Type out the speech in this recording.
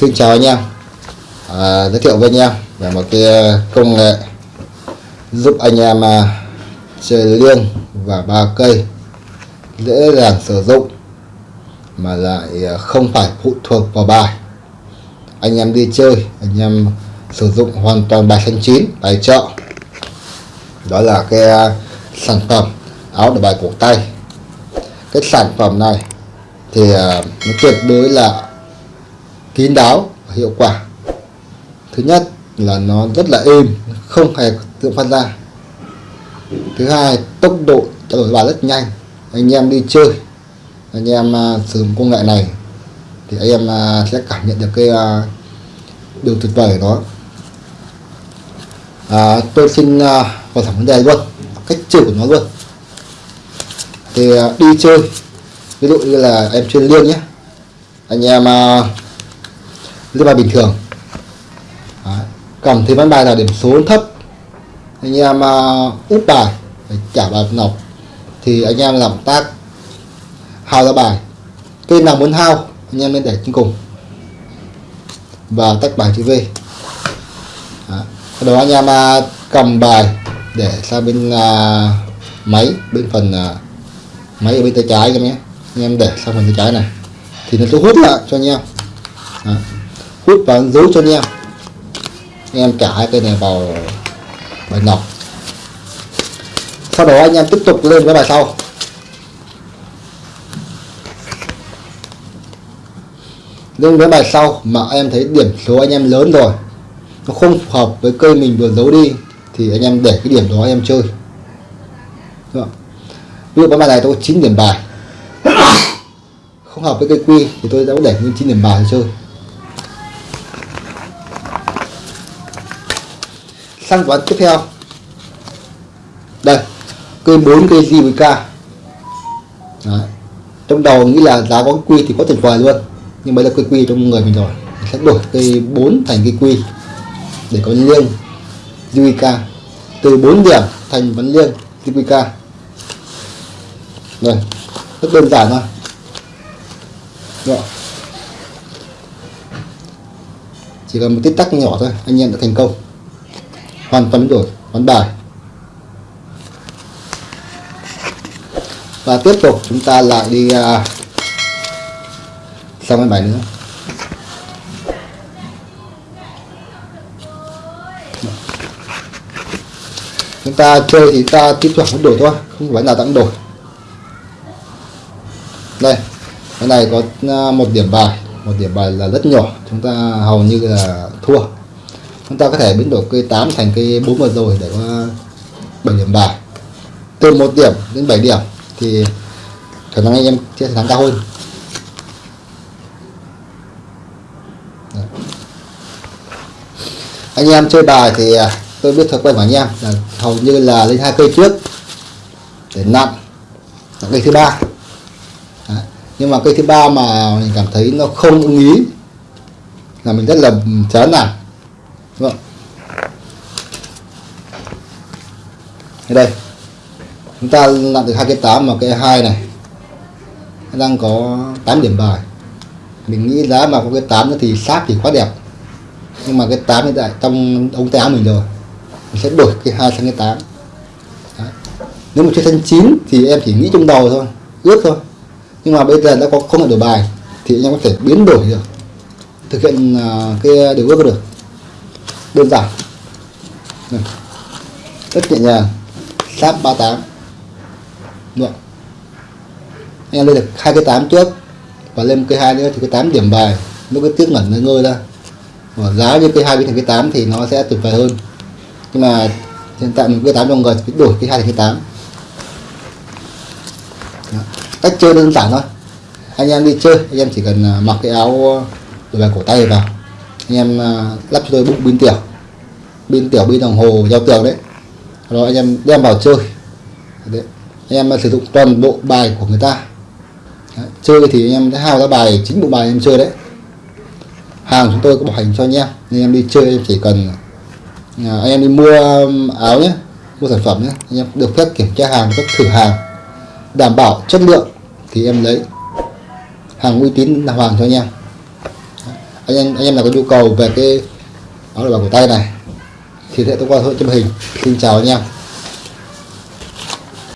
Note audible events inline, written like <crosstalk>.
Xin chào anh em. À, Giới thiệu với anh em về một cái ờ, công nghệ giúp anh em à, chơi liêng và ba cây dễ dàng sử dụng mà lại ờ, không phải phụ thuộc vào bài. Anh em đi chơi anh em sử dụng hoàn toàn bài xanh chín bài chợ. Đó là cái à, sản phẩm áo để bài cổ tay. Cái sản phẩm này thì à, nó tuyệt đối là kín đáo và hiệu quả. Thứ nhất là nó rất là êm không hề tự phát ra. Thứ hai tốc độ trao đổi bài rất nhanh. Anh em đi chơi anh em uh, sử dụng công nghệ này thì anh em uh, sẽ cảm nhận được cái uh, điều tuyệt vời của nó. À, tôi xin uh, vào thẳng vấn đề luôn cách chơi của nó luôn. Thì uh, đi chơi ví dụ như là em chuyên liên nhé. Anh em dưới bài bình thường. Đấy. cầm thì ván bài là điểm số thấp. Anh em uh, úp bài để trả bài nọc thì anh em làm tác hao ra bài. Cây nào muốn hao anh em nên để trên cùng. Và tách bài chữ V. Đó, anh em uh, cầm bài để sang bên uh, máy bên phần uh, máy ở bên tay trái em nhé. Anh em để sang phần tay trái này. Thì nó sẽ hút lại cho anh em. Đó hút và giấu cho anh em anh em trả hai cây này vào bài nọc. Sau đó anh em tiếp tục lên với bài sau. Lên với bài sau mà em thấy điểm số anh em lớn rồi. Nó không phù hợp với cây mình vừa giấu đi, thì anh em để cái điểm đó anh em chơi. Ví dụ cái bài này tôi có 9 điểm bài. <coughs> Không hợp với cây quy thì tôi đã để nguyên 9 điểm bài để chơi. Sang ván tiếp theo. Đây cây 4 cây JVK Đấy. trong đầu nghĩ là giá có quy thì có tuyệt vời luôn, nhưng bây giờ cây quy trong người mình rồi. Mình sẽ đổi cây 4 thành cây quy để có liêng JVK từ 4 điểm thành vấn liêng JVK đây rất đơn giản thôi. Rồi. chỉ cần một tích tắc nhỏ thôi, anh em đã thành công hoàn toàn đổi ván bài. Và tiếp tục chúng ta lại đi uh, sang cái bài nữa. Chúng ta chơi thì ta tiếp tục biến đổi thôi không phải nào tăng đổi. Đây cái này có à, một điểm bài. Một điểm bài là rất nhỏ chúng ta hầu như là thua chúng ta có thể biến đổi cây 8 thành cây 4 vừa rồi để có 7 điểm bài từ 1 điểm đến 7 điểm thì khả năng anh em sẽ thắng cao hơn. Đấy. anh em chơi bài thì à, tôi biết thói quen của anh em là hầu như là lên hai cây trước để nặng là cây thứ ba. Nhưng mà cây thứ ba mà mình cảm thấy nó không ưng ý là mình rất là chán nản vâng. Không? đây. Chúng ta nặng được hai cái tám mà cái hai này. Đang có 8 điểm bài. Mình nghĩ giá mà có cái 8 thì sát thì quá đẹp. Nhưng mà cái 8 hiện tại trong ống tay áo mình rồi. Mình sẽ đổi cái hai sang cái 8 Đấy. nếu mà chơi thân 9 thì em chỉ nghĩ trong đầu thôi. Ước thôi. Nhưng mà bây giờ đã có không được đổi bài thì em có thể biến đổi được. Thực hiện à, cái điều ước được đơn giản. Này. rất nhẹ nhàng. Sáp 38 Được. anh em lên được hai cái 8 trước. Và lên cây hai nữa thì cái 8 điểm bài nó cái tiếc ngẩn nó ngơi ra. Và giá như cây hai biến thành cái 8 thì nó sẽ tuyệt vời hơn. Nhưng mà hiện tại mình cái 8 trong người thì đổi cái hai thành cái 8 Đó. cách chơi đơn giản thôi. Anh em đi chơi, anh em chỉ cần à, mặc cái áo à, đổi bài cổ tay vào. Anh em à, lắp cho tôi bụng pin tiểu pin tiểu pin đồng hồ giao tường đấy rồi anh em đem vào chơi đấy. anh em sử dụng toàn bộ bài của người ta đấy. chơi thì anh em sẽ hao ra bài chính bộ bài anh em chơi đấy hàng chúng tôi có bảo hành cho anh em anh em đi chơi em chỉ cần à, anh em đi mua um, áo nhé mua sản phẩm nhé anh em được phép kiểm tra hàng phép thử hàng đảm bảo chất lượng thì em lấy hàng uy tín là hoàng cho anh em anh em anh em nào có nhu cầu về cái áo bảo cổ tay này thì sẽ tôi qua thôi chụp hình. Xin chào anh em.